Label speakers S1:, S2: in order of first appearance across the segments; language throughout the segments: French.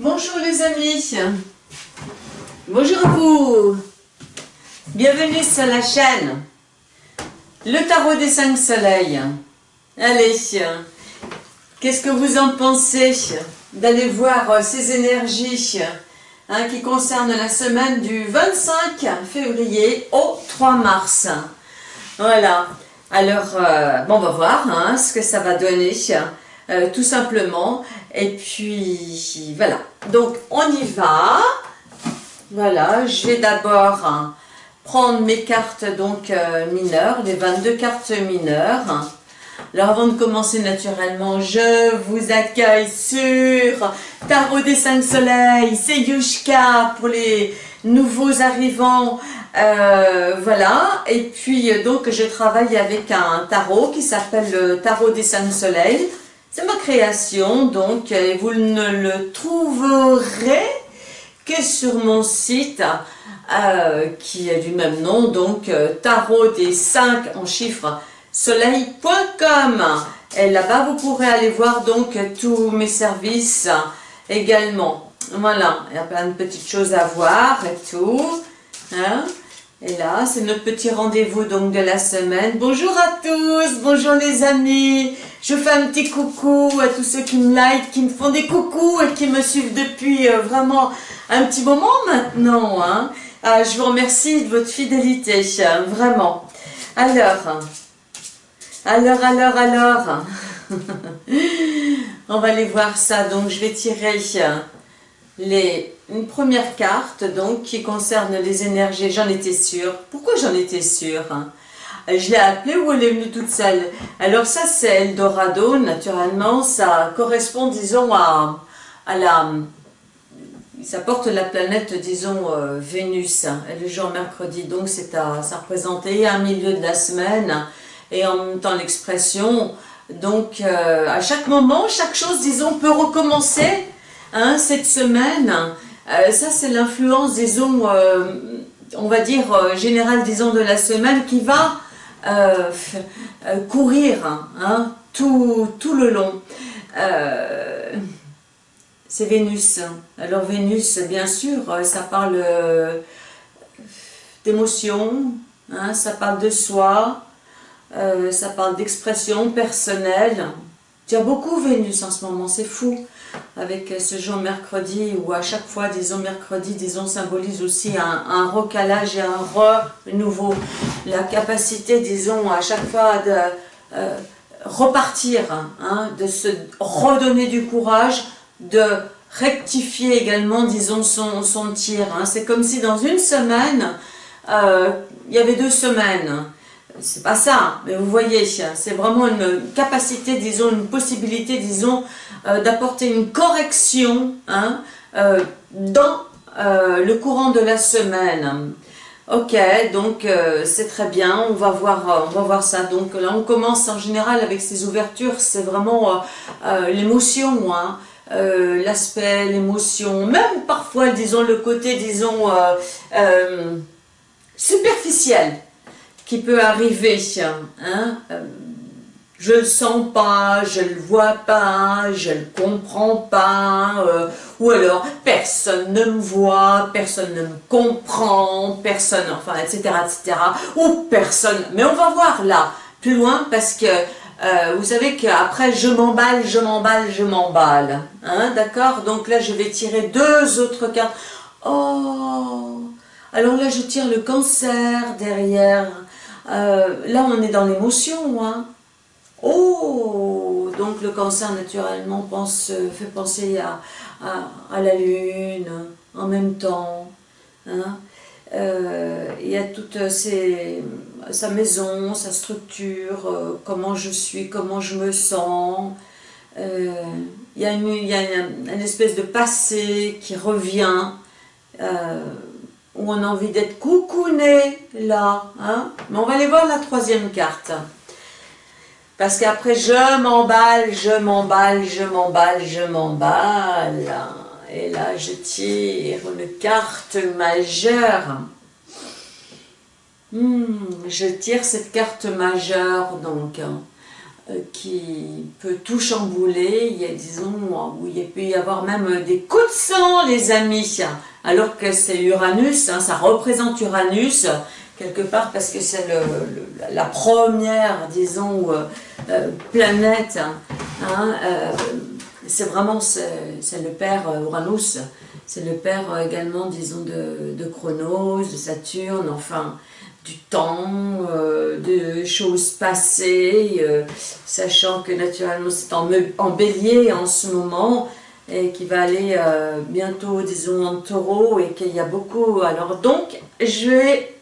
S1: Bonjour les amis, bonjour à vous, bienvenue sur la chaîne, le tarot des cinq soleils. Allez, qu'est-ce que vous en pensez d'aller voir ces énergies hein, qui concernent la semaine du 25 février au 3 mars? Voilà, alors euh, bon, on va voir hein, ce que ça va donner. Euh, tout simplement. Et puis, voilà. Donc, on y va. Voilà, je vais d'abord hein, prendre mes cartes donc euh, mineures, les 22 cartes mineures. Alors avant de commencer naturellement, je vous accueille sur Tarot des 5 Soleils, c'est Yushka pour les nouveaux arrivants, euh, voilà, et puis donc je travaille avec un tarot qui s'appelle le Tarot des 5 Soleils, c'est ma création, donc vous ne le trouverez que sur mon site euh, qui est du même nom, donc euh, tarot des 5 en chiffres soleil.com et là-bas vous pourrez aller voir donc tous mes services également. Voilà, il y a plein de petites choses à voir et tout. Hein. Et là, c'est notre petit rendez-vous donc de la semaine. Bonjour à tous, bonjour les amis. Je fais un petit coucou à tous ceux qui me like, qui me font des coucous et qui me suivent depuis euh, vraiment un petit moment maintenant. Hein. Ah, je vous remercie de votre fidélité, vraiment. Alors, alors, alors, alors. On va aller voir ça. Donc, je vais tirer les, une première carte donc qui concerne les énergies. J'en étais sûre. Pourquoi j'en étais sûre hein? Je l'ai appelée ou elle est venue toute seule? Alors ça c'est Eldorado, naturellement, ça correspond disons à, à la... Ça porte la planète, disons, euh, Vénus, le jour mercredi, donc c'est à, ça représentait un milieu de la semaine, et en même temps l'expression, donc euh, à chaque moment, chaque chose, disons, peut recommencer, hein, cette semaine, euh, ça c'est l'influence, disons, on va dire, générale, disons, de la semaine, qui va euh, euh, courir hein, tout, le long. Euh, c'est Vénus. Alors Vénus, bien sûr, ça parle d'émotion, hein, ça parle de soi, ça parle d'expression personnelle. Tu as beaucoup Vénus en ce moment, c'est fou avec ce jour mercredi, où à chaque fois, disons mercredi, disons symbolise aussi un, recalage et un renouveau. La capacité, disons, à chaque fois de euh, repartir, hein, de se redonner du courage, de rectifier également, disons, son, tir. Hein. C'est comme si dans une semaine, euh, il y avait deux semaines c'est pas ça, mais vous voyez, c'est vraiment une capacité, disons, une possibilité, disons, euh, d'apporter une correction hein, euh, dans euh, le courant de la semaine. Ok, donc c'est très bien, on va, voir, on va voir ça. Donc là, on commence en général avec ces ouvertures, c'est vraiment l'émotion, hein, l'aspect, l'émotion, même parfois, disons, le côté, disons, superficiel qui peut arriver. Hein? Euh, je le sens pas, je le vois pas, je le comprends pas, euh, ou alors personne ne me voit, personne ne me comprend, personne, enfin, etc., etc., ou personne, mais on va voir là, plus loin, parce que euh, vous savez qu'après je m'emballe, je m'emballe, je m'emballe, hein, d'accord? Donc là je vais tirer deux autres cartes, oh alors là je tire le cancer derrière, euh, là, on est dans l'émotion. Oh Donc le cancer, naturellement, pense, fait penser à, la lune en même temps. Hein. Euh, il y a toute sa maison, sa structure, euh, comment je suis, comment je me sens. il y a une, espèce de passé qui revient où on a envie d'être coucouné là. Hein Mais on va aller voir la troisième carte. Parce qu'après, je m'emballe, je m'emballe, je m'emballe, je m'emballe. Et là, je tire une carte majeure. Hmm, je tire cette carte majeure, donc. Euh, qui peut tout chambouler. Il y a, disons, où il peut y avoir même des coups de sang, les amis. Alors que c'est Uranus, hein, ça représente Uranus, quelque part parce que c'est la première, disons, euh, euh, planète. Hein, c'est vraiment, c'est le père Uranus, c'est le père également, disons, de, de Chronos, de Saturne, enfin, du temps, euh, de choses passées, euh, sachant que naturellement c'est en, bélier en ce moment, et qui va aller euh, bientôt, disons, en taureau, et qu'il y a beaucoup. Alors donc, je vais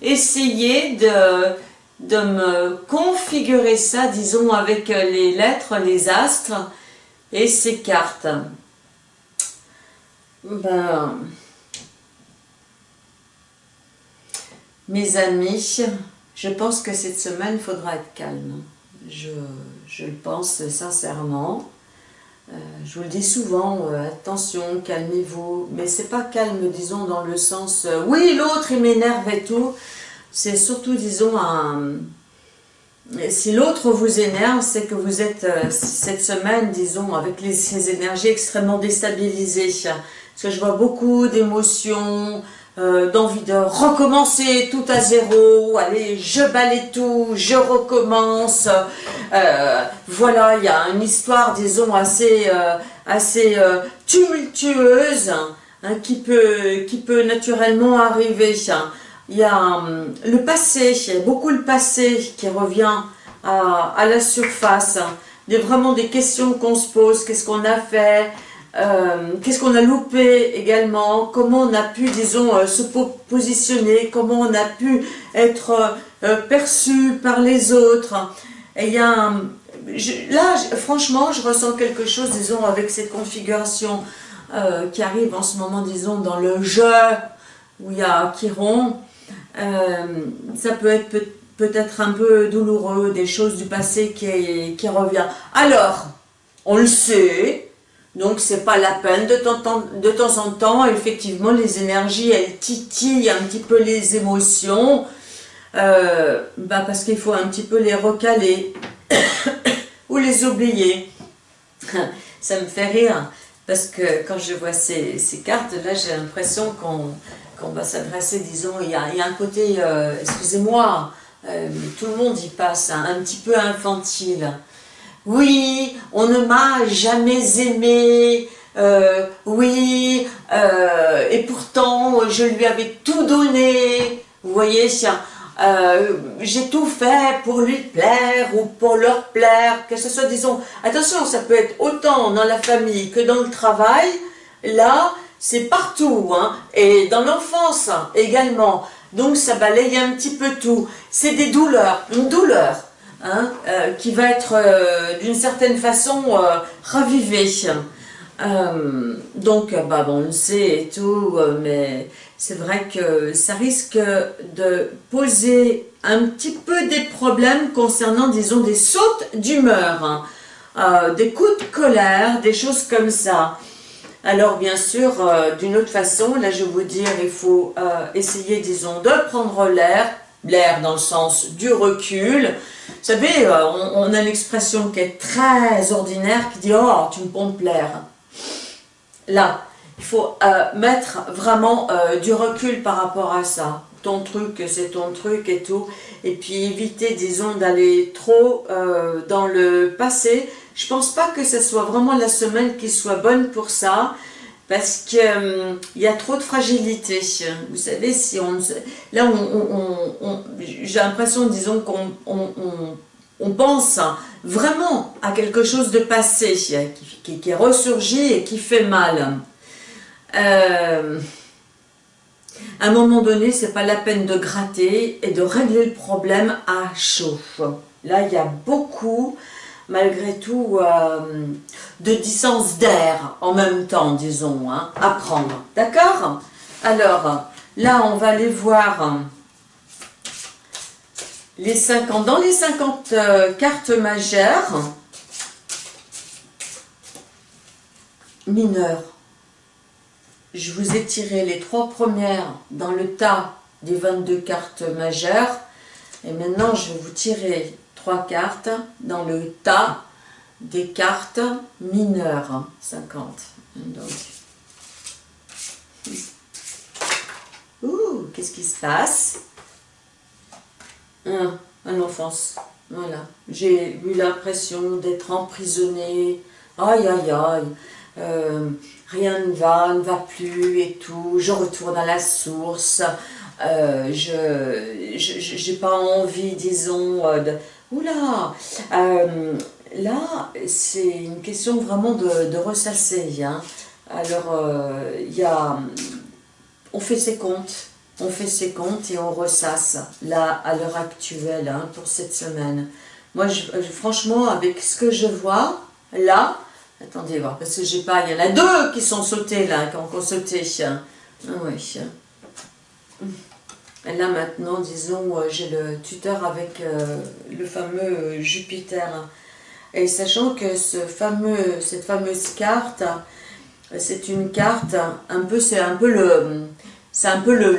S1: essayer de, de me configurer ça, disons, avec les lettres, les astres, et ces cartes. Ben... Mes amis, je pense que cette semaine, il faudra être calme. Je, le pense sincèrement. Euh, je vous le dis souvent, euh, attention, calmez-vous. Mais c'est pas calme, disons, dans le sens, euh, oui, l'autre, il m'énerve et tout. C'est surtout, disons, un... Si l'autre vous énerve, c'est que vous êtes cette semaine, disons, avec ces énergies extrêmement déstabilisées. Parce que je vois beaucoup d'émotions, euh, d'envie de recommencer tout à zéro, allez, je balaye tout, je recommence. Euh, voilà, il y a une histoire, disons, assez, euh, assez tumultueuse hein, qui, peut, qui peut naturellement arriver. Il y a hum, le passé, y a beaucoup le passé qui revient à, à la surface. Il y a vraiment des questions qu'on se pose, qu'est-ce qu'on a fait, euh, qu'est-ce qu'on a loupé également, comment on a pu, disons, euh, se positionner, comment on a pu être euh, perçu par les autres? Et il y a là, franchement, je ressens quelque chose, disons, avec cette configuration qui arrive en ce moment, disons, dans le jeu, où il y a Chiron. ça peut être peut-être un peu douloureux, des choses du passé qui, qui revient. Alors, on le sait, donc, c'est pas la peine. De temps, en temps, effectivement, les énergies, elles titillent un petit peu les émotions. Euh, bah parce qu'il faut un petit peu les recaler ou les oublier. Ça me fait rire parce que quand je vois ces, cartes, là, j'ai l'impression qu'on va s'adresser, disons, il y, a, un côté, euh, excusez-moi, euh, tout le monde y passe, hein, un petit peu infantile. Oui, on ne m'a jamais aimé. Euh, oui, euh, et pourtant je lui avais tout donné. Vous voyez, euh, j'ai tout fait pour lui plaire ou pour leur plaire, que ce soit, disons, attention, ça peut être autant dans la famille que dans le travail. Là, c'est partout, hein, et dans l'enfance également. Donc ça balaye un petit peu tout. C'est des douleurs, une douleur. Hein, euh, qui va être euh, d'une certaine façon euh, ravivé. donc, bah, on le sait et tout, mais c'est vrai que ça risque de poser un petit peu des problèmes concernant, disons, des sautes d'humeur, hein. des coups de colère, des choses comme ça. Alors bien sûr, d'une autre façon, là je vais vous dire, il faut essayer, disons, de prendre l'air, l'air dans le sens du recul, savez, euh, on, a une expression qui est très ordinaire qui dit « Oh, tu me pompes l'air ». Là, il faut euh, mettre vraiment euh, du recul par rapport à ça. Ton truc, c'est ton truc et tout. Et puis éviter, disons, d'aller trop dans le passé. Je pense pas que ce soit vraiment la semaine qui soit bonne pour ça parce qu'il euh, y a trop de fragilité. Vous savez, si on, là, on, j'ai l'impression, disons, qu'on on, pense vraiment à quelque chose de passé, qui, qui, est ressurgi et qui fait mal. Euh, à un moment donné, c'est pas la peine de gratter et de régler le problème à chaud. Là, il y a beaucoup malgré tout euh, de distance d'air en même temps, disons, hein, à prendre. D'accord? Alors, là, on va aller voir les 50. Dans les 50 euh, cartes majeures, mineures, je vous ai tiré les trois premières dans le tas des 22 cartes majeures. Et maintenant, je vais vous tirer trois cartes dans le tas des cartes mineures. 50. Donc. Ouh, qu'est-ce qui se passe? Un, Un offense. Voilà. J'ai eu l'impression d'être emprisonnée. Aïe, aïe, aïe. Euh, rien ne va, ne va plus et tout. Je retourne à la source. Euh, je n'ai pas envie, disons, euh, de... Oula Là, c'est une question vraiment de, ressasser. Hein. Alors, il y a... On fait ses comptes on fait ses comptes et on ressasse, là, à l'heure actuelle, hein, pour cette semaine. Moi, franchement, avec ce que je vois, là, attendez voir, parce que j'ai pas, il y en a deux qui sont sautés, là, qui ont sauté. Ah oui. Là, maintenant, disons, euh, j'ai le tuteur avec euh, le fameux Jupiter. Et sachant que ce fameux, cette fameuse carte, c'est une carte, un peu, c'est un peu le c'est un peu le,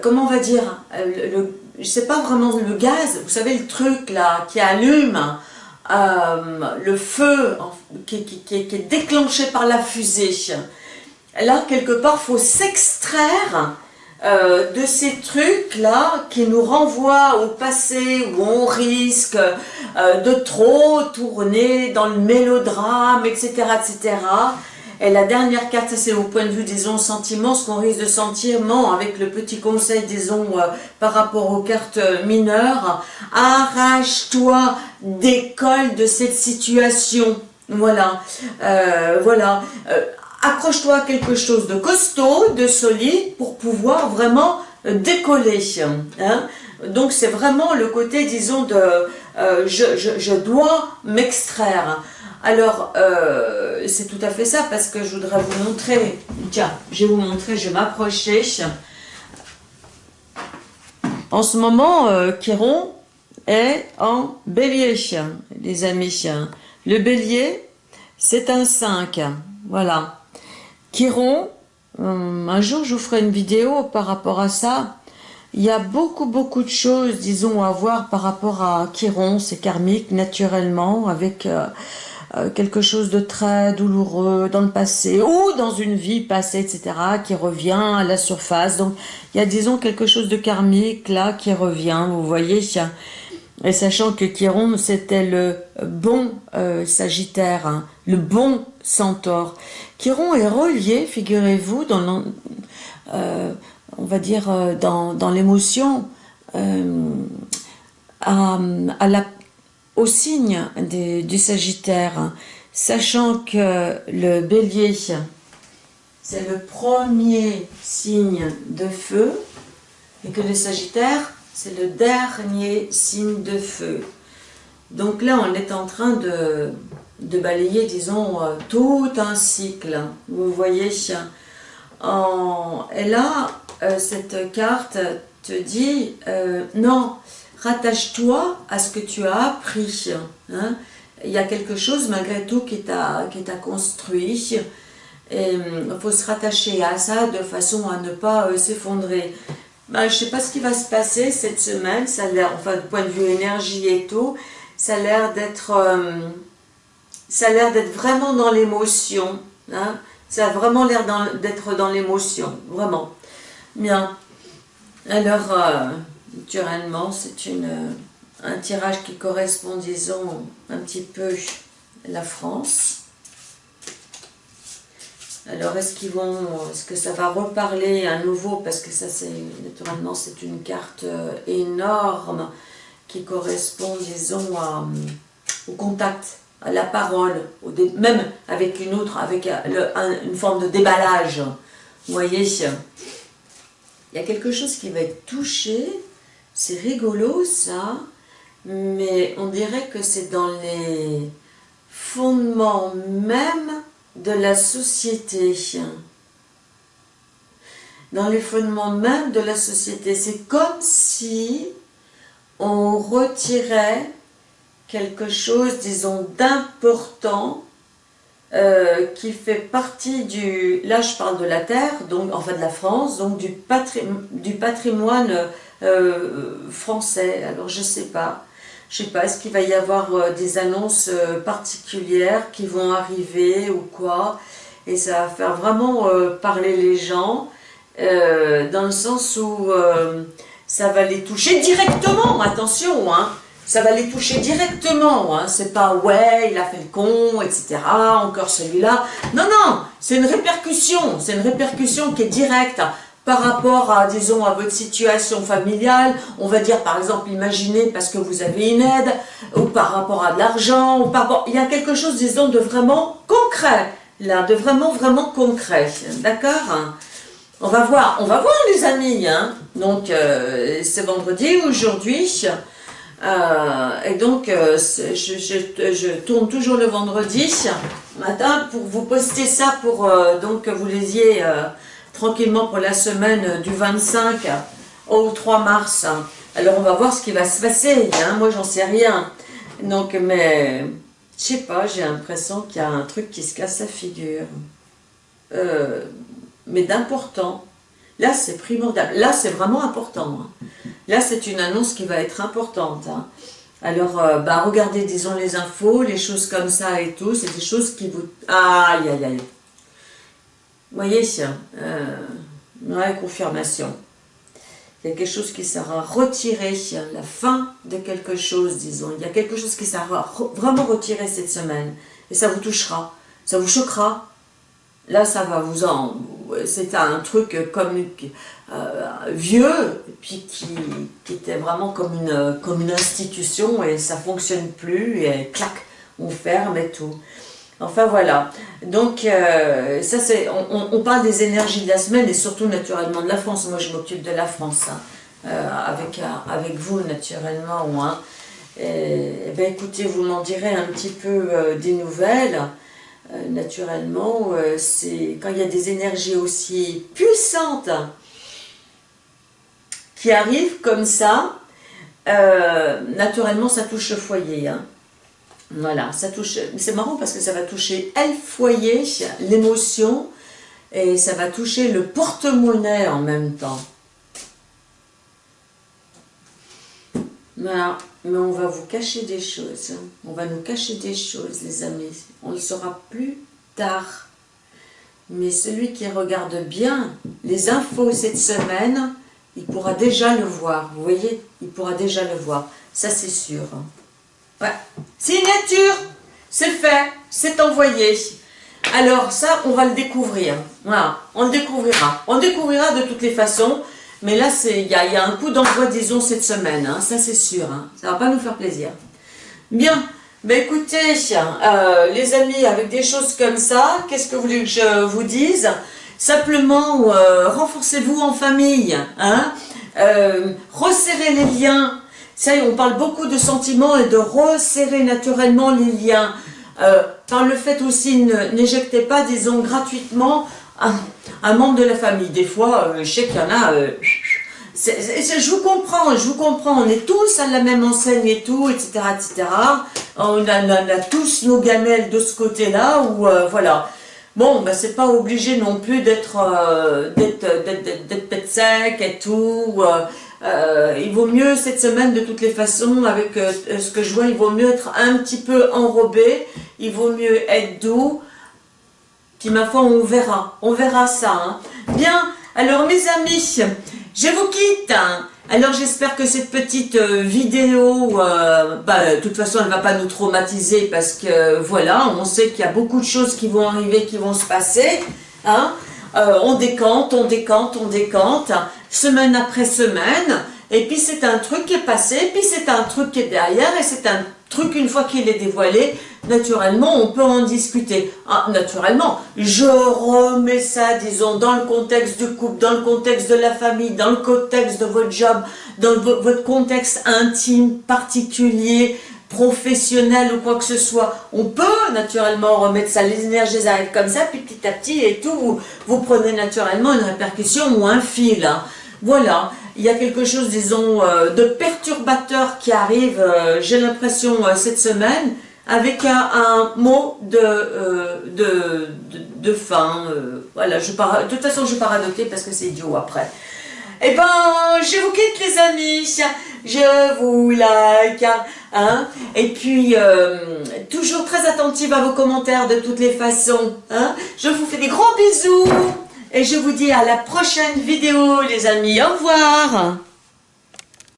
S1: comment on va dire, le, je sais pas vraiment le gaz, vous savez le truc là qui allume euh, le feu qui, qui, est déclenché par la fusée. Là, quelque part, faut s'extraire de ces trucs-là qui nous renvoient au passé où on risque de trop tourner dans le mélodrame, etc., etc., et la dernière carte, c'est au point de vue, disons, sentiment, ce qu'on risque de sentir, non, avec le petit conseil, disons, euh, par rapport aux cartes mineures, arrache-toi, décolle de cette situation. Voilà, euh, voilà. Euh, accroche-toi à quelque chose de costaud, de solide, pour pouvoir vraiment décoller. Hein. Donc c'est vraiment le côté, disons, de je, je, je dois m'extraire. Alors, euh, c'est tout à fait ça, parce que je voudrais vous montrer, tiens, je vais vous montrer, je vais m'approcher. En ce moment, euh, Chiron est en bélier, les amis. Le bélier, c'est un 5, voilà. Chiron, euh, un jour je vous ferai une vidéo par rapport à ça. Il y a beaucoup, beaucoup de choses, disons, à voir par rapport à Chiron, c'est karmique, naturellement, avec... Euh, quelque chose de très douloureux dans le passé ou dans une vie passée, etc., qui revient à la surface. Donc, il y a, disons, quelque chose de karmique là qui revient, vous voyez. Et sachant que Chiron, c'était le bon euh, Sagittaire, hein, le bon Centaure. Chiron est relié, figurez-vous, dans euh, on va dire dans, dans l'émotion, à, à, au signe du Sagittaire, sachant que le bélier, c'est le premier signe de feu, et que le Sagittaire, c'est le dernier signe de feu. Donc là, on est en train de, de balayer, disons, euh, tout un cycle. Vous voyez, et là, euh, cette carte te dit, euh, non, rattache-toi à ce que tu as appris. Hein. Il y a quelque chose malgré tout qui t'a construit. Et il faut se rattacher à ça de façon à ne pas s'effondrer. Ben, je ne sais pas ce qui va se passer cette semaine, ça a l'air, enfin du point de vue énergie et tout, ça a l'air d'être ça a l'air d'être vraiment dans l'émotion. Hein. Ça a vraiment l'air d'être dans, l'émotion, vraiment. Bien. Alors, euh, naturellement, c'est un tirage qui correspond, disons, un petit peu à la France. Alors, est-ce qu'ils vont, est-ce que ça va reparler à nouveau, parce que ça, c'est, naturellement, c'est une carte euh, énorme qui correspond, disons, au contact, la parole, même avec une autre, avec euh, une forme de déballage. Vous voyez, il y a quelque chose qui va être touché, c'est rigolo ça, mais on dirait que c'est dans les fondements même de la société. Dans les fondements même de la société. C'est comme si on retirait quelque chose, disons, d'important euh, qui fait partie du, là je parle de la terre, donc enfin de la France, donc du, du patrimoine euh, français, alors je sais pas. Je sais pas, est-ce qu'il va y avoir euh, des annonces particulières qui vont arriver ou quoi? Et ça va faire vraiment parler les gens, dans le sens où ça va les toucher directement, attention, hein ça va les toucher directement, hein. c'est pas « ouais, il a fait le con, etc., encore celui-là ». Non, non, c'est une répercussion, c'est une répercussion qui est directe par rapport à, disons, à votre situation familiale, on va dire par exemple, imaginez parce que vous avez une aide, ou par rapport à de l'argent, ou par il y a quelque chose, disons, de vraiment concret, là, de vraiment, vraiment concret, d'accord On va voir, on va voir les amis, hein donc euh, c'est vendredi, aujourd'hui, euh, et donc, euh, je, tourne toujours le vendredi matin pour vous poster ça pour euh, donc que vous lisiez tranquillement pour la semaine du 25 au 3 mars. Alors, on va voir ce qui va se passer. Hein. Moi, j'en sais rien. Donc, mais je sais pas, j'ai l'impression qu'il y a un truc qui se casse la figure. mais d'important. Là, c'est primordial. Là, c'est vraiment important. Hein. Là, c'est une annonce qui va être importante. Hein. Alors, euh, bah, regardez, disons, les infos, les choses comme ça et tout, c'est des choses qui vous... Aïe, aïe, aïe. Vous voyez, euh, confirmation. Il y a quelque chose qui sera retiré, la fin de quelque chose, disons. Il y a quelque chose qui sera vraiment retiré cette semaine. Et ça vous touchera, ça vous choquera, Là, ça va vous en... C'est un truc comme euh, vieux, puis qui, était vraiment comme une, comme une institution, et ça fonctionne plus, et clac, on ferme et tout. Enfin voilà, donc euh, ça c'est, on, parle des énergies de la semaine et surtout naturellement de la France. Moi je m'occupe de la France, hein, euh, avec, avec vous naturellement. Hein. Et ben, écoutez, vous m'en direz un petit peu des nouvelles. Euh, naturellement, euh, c'est quand il y a des énergies aussi puissantes qui arrivent comme ça, euh, naturellement ça touche le foyer. Hein. Voilà, ça touche. C'est marrant parce que ça va toucher le foyer, l'émotion, et ça va toucher le porte-monnaie en même temps. Mais on va vous cacher des choses. On va nous cacher des choses, les amis. On le saura plus tard. Mais celui qui regarde bien les infos cette semaine, il pourra déjà le voir. Vous voyez Il pourra déjà le voir. Ça, c'est sûr. Signature C'est fait. C'est envoyé. Alors, ça, on va le découvrir. Voilà. On le découvrira. On le découvrira de toutes les façons. Mais là, il y, a, un coup d'envoi, disons, cette semaine. Hein, ça, c'est sûr. Hein, ça va pas nous faire plaisir. Bien. Ben écoutez, euh, les amis, avec des choses comme ça, qu'est-ce que vous voulez que je vous dise? Simplement, euh, renforcez-vous en famille. Hein euh, resserrez les liens. Ça, on parle beaucoup de sentiments et de resserrer naturellement les liens. par le fait aussi, n'éjectez pas, disons, gratuitement un, membre de la famille. Des fois, euh, je sais qu'il y en a... Euh, je vous comprends, je vous comprends, on est tous à la même enseigne et tout, etc., etc. On a, tous nos gamelles de ce côté-là, ou euh, voilà. Bon, ben c'est pas obligé non plus d'être d'être sec et tout. il vaut mieux cette semaine, de toutes les façons, avec ce que je vois, il vaut mieux être un petit peu enrobé, il vaut mieux être doux, puis ma foi, on verra. On verra ça. Hein. Bien, alors mes amis, je vous quitte. Hein. Alors j'espère que cette petite euh, vidéo, euh, bah, de toute façon elle ne va pas nous traumatiser parce que voilà, on sait qu'il y a beaucoup de choses qui vont arriver, qui vont se passer. Hein. Euh, on décante, on décante, on décante, semaine après semaine. Et puis c'est un truc qui est passé, puis c'est un truc qui est derrière, et c'est un truc une fois qu'il est dévoilé, naturellement, on peut en discuter. Ah, naturellement, je remets ça, disons, dans le contexte du couple, dans le contexte de la famille, dans le contexte de votre job, dans votre contexte intime, particulier, professionnel ou quoi que ce soit. On peut naturellement remettre ça, les énergies arrivent comme ça, puis petit à petit et tout, vous, prenez naturellement une répercussion ou un fil. Hein. Voilà, il y a quelque chose, disons, euh, de perturbateur qui arrive, euh, j'ai l'impression, euh, cette semaine, avec un, mot de, fin. voilà, de toute façon, je vais pas parce que c'est idiot après. Eh ben, je vous quitte les amis. je vous like, hein, et puis toujours très attentive à vos commentaires de toutes les façons, hein, je vous fais des gros bisous, et je vous dis à la prochaine vidéo les amis, au revoir